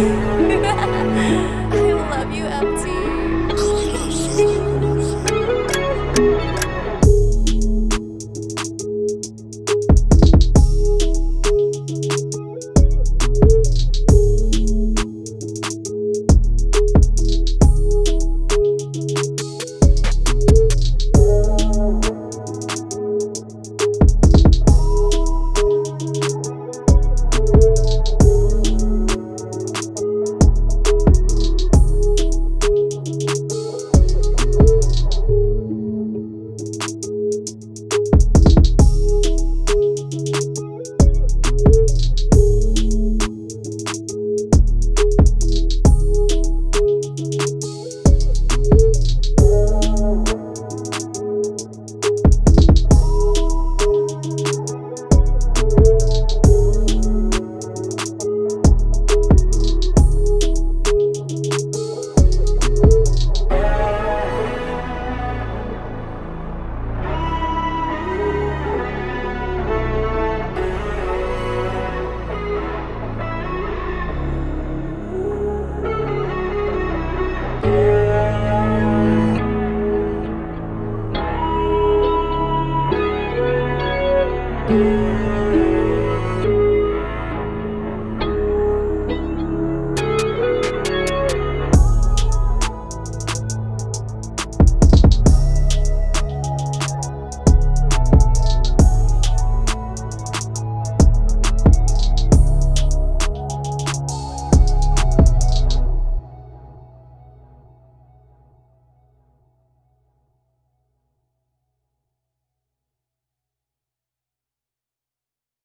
I love you, MT.